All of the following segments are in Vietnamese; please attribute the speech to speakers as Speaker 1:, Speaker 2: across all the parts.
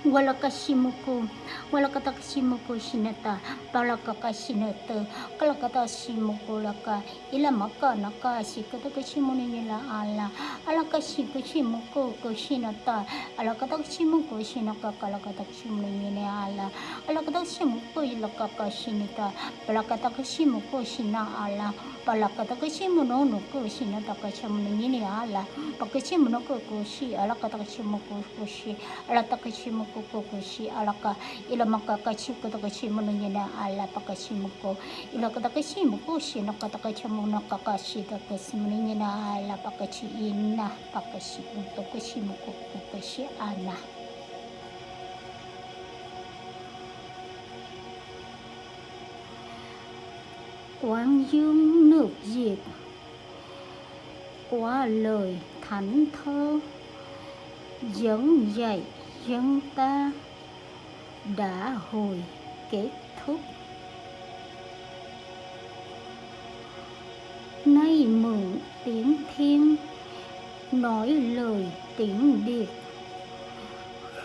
Speaker 1: wala ka simuko wala ka ta simuko sinata pala ka ka sinata kala ka ta simuko la ka ila maka na ka si ka ta ka simuni nila ala. Ala ka si simuko ko sinata ala ka ta simuko sinaka kala ka ta simuni nila ala. Ala ka ta simuko ila ka ka sinita pala ka ta simuko sina ala. Pala ka ta simuno no ko sinata ka simuni nila ala. Pa ka simuno ko ko si ala ka ta simuko ko si ala ta simuko walakashimuku walakatakashimuku shinata palakakashinata ila maka cô shikatakashimuni nila ala alakashikashimuku kushinata alakatakashimuku shinaka kalakatakashimuni nila ala alakatakashimuku ilakakashinita palakatakashimuku shina ala palakatakashimuno nuku shinata kashamuni nila ala pakashimuno kushi alakatakashimuku kushi pakashi muko pakashi ina pakashi utakashi muko ana quán dương nước diệt qua lời thánh thơ dẫn dạy dân ta đã hồi kết thúc. Nay mượn tiếng thiên nói lời tiếng điệt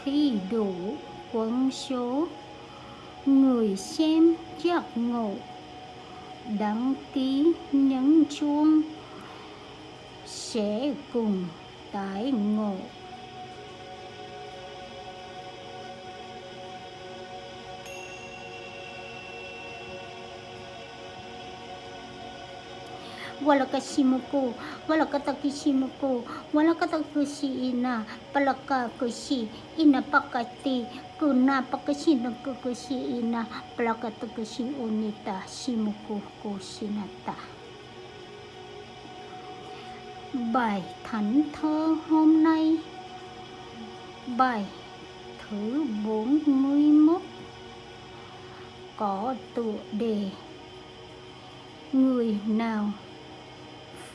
Speaker 1: khi đủ quân số, người xem giác ngộ. Đăng ký nhấn chuông, sẽ cùng tái ngộ. Wala kashimuku wala katakishimuku wala katakushi palaka kushi ina pakati, kuna pakashina kukushi ina palaka takushi unita shimuku kushinata bài thánh thơ hôm nay bài thứ 41 có tựa đề. Người nào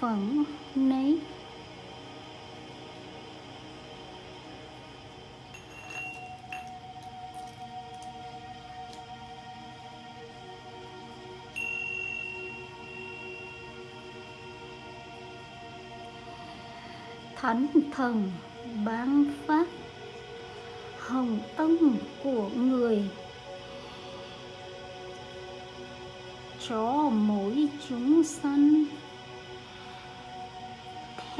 Speaker 1: phận nấy thánh thần ban phát hồng ân của người cho mỗi chúng sanh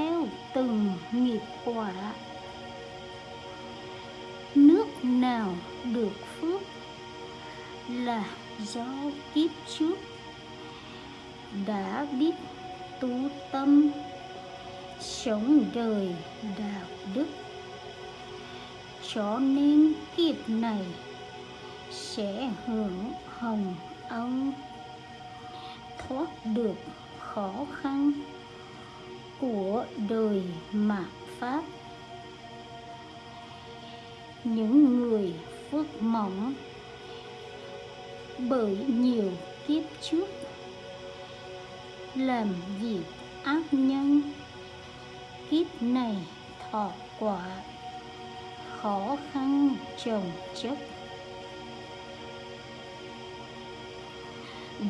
Speaker 1: theo từng nghiệp quả. Nước nào được phước là do kiếp trước đã biết tu tâm. Sống đời đạo đức. Cho nên kiếp này sẽ hưởng hồng ân, thoát được khó khăn của đời mạt pháp. Những người phước mỏng bởi nhiều kiếp trước làm việc ác nhân, kiếp này thọ quả khó khăn trồng chất.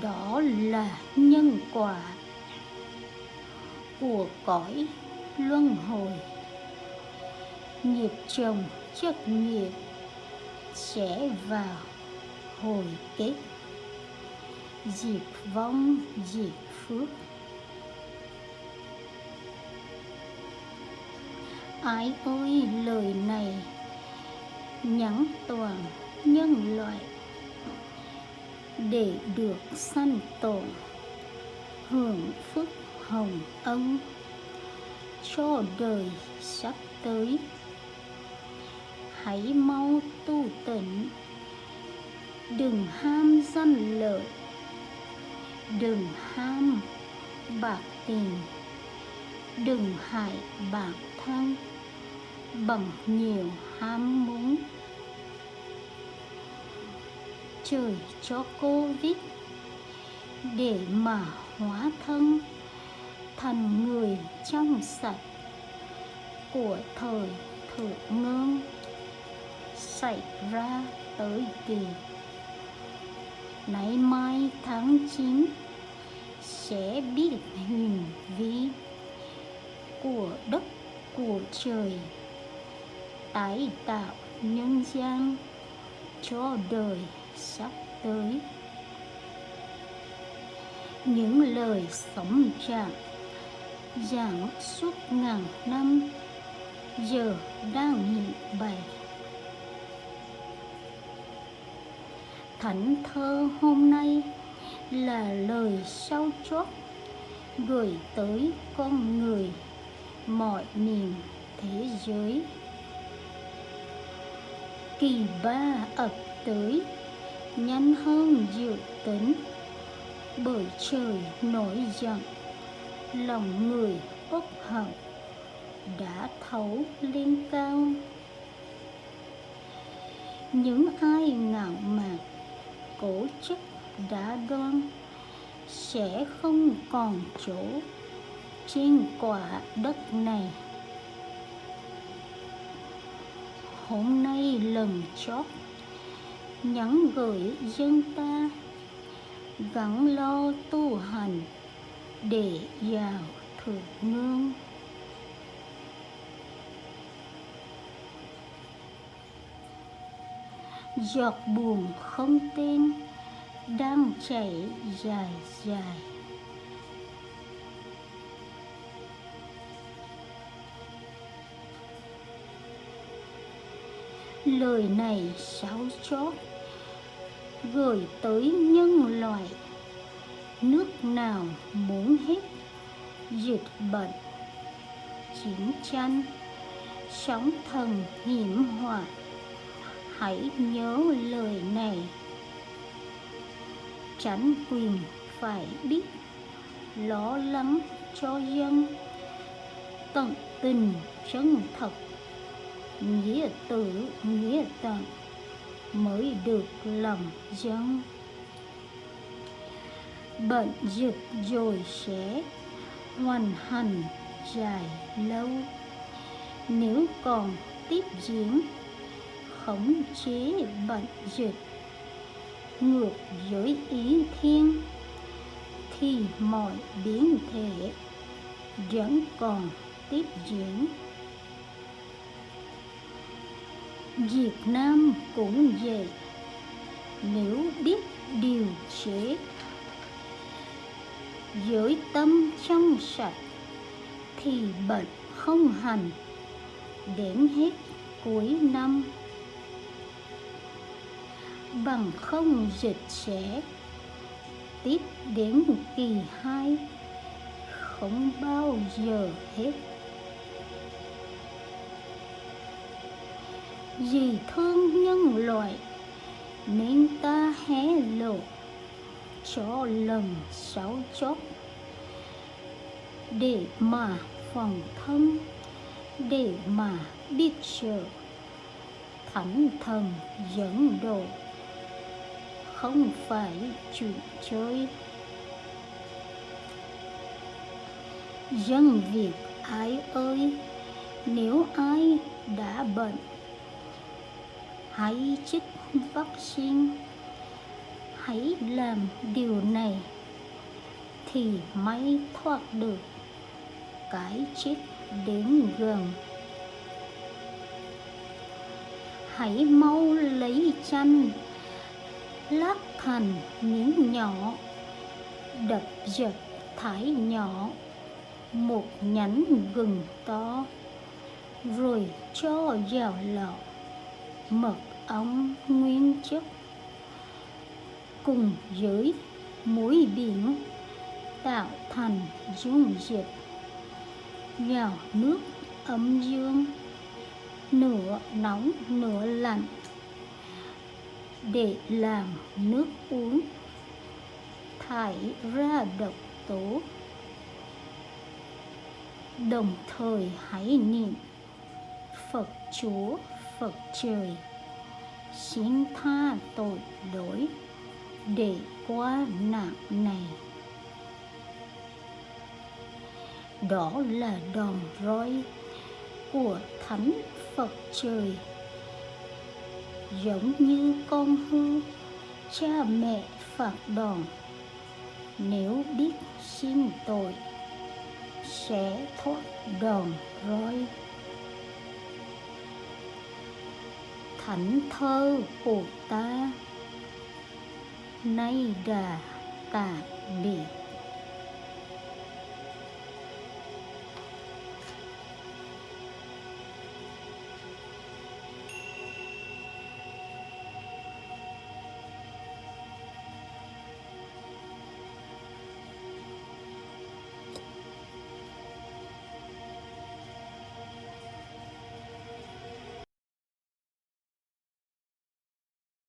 Speaker 1: Đó là nhân quả của cõi luân hồi. Nghiệp chồng chất nghiệp sẽ vào hồi kết. Diệt vong diệt phước. Ai ơi lời này nhắn toàn nhân loại. Để được sanh tồn, hưởng phước hồng ân. Cho đời sắp tới, hãy mau tu tịnh. Đừng ham danh lợi, đừng ham bạc tiền. Đừng hại bản thân bằng nhiều ham muốn. Trời cho cô vít để mà hóa thân thành người trong sạch của thời thượng ngôn xảy ra tới kỳ. Nay mai tháng 9 sẽ biết hình vi của đất của trời, tái tạo nhân gian cho đời sắp tới. Những lời sống trạng giảng suốt ngàn năm, giờ đang hiện bày. Thánh thơ hôm nay là lời sau chót gửi tới con người mọi miền thế giới. Kỳ ba ập tới, nhanh hơn dự tính, bởi trời nổi giận lòng người bất hận, đã thấu lên cao. Những ai ngạo mạn cổ chức đã đoan, sẽ không còn chỗ trên quả đất này. Hôm nay lần chót, nhắn gửi dân ta gắn lo tu hành để vào thượng ngương giọt buồn không tên, đang chảy dài dài. Lời này sáu chót gửi tới nhân loại nước nào muốn hết. Dịch bệnh, chiến tranh, sóng thần hiểm họa. Hãy nhớ lời này. Tránh quyền phải biết lo lắng cho dân. Tận tình chân thật, nghĩa tử, nghĩa tận mới được lòng dân bệnh dịch rồi sẽ hoàn hành dài lâu. Nếu còn tiếp diễn, khống chế bệnh dịch ngược với ý thiên, thì mọi biến thể vẫn còn tiếp diễn. Việt Nam cũng vậy. Nếu biết điều chế dưới tâm trong sạch thì bệnh không hành. Đến hết cuối năm, bằng không dịch sẽ tiếp đến kỳ hai, không bao giờ hết. Vì thương nhân loại, nên ta hé lộ cho lần sáu chốt. Để mà phòng thân, để mà biết sợ thánh thần dẫn độ, không phải chuyện chơi. Dân việt ai ơi, nếu ai đã bệnh, hãy chích vaccine hãy làm điều này thì mới thoát được cái chết đến gần. Hãy mau lấy chanh lát thành miếng nhỏ, đập dập thái nhỏ, một nhánh gừng to, rồi cho vào lọ, mật ong nguyên chất cùng với muối biển tạo thành dung dịch. Vào nước ấm dương, nửa nóng, nửa lạnh. Để làm nước uống, thải ra độc tố. Đồng thời hãy niệm phật chúa, phật trời xin tha tội lỗi để quá nặng này. Đó là đòn roi của thánh phật trời. Giống như con hư cha mẹ phạt đòn. Nếu biết xin tội, sẽ thoát đòn roi. Thảnh thơ của ta Naida Tabi.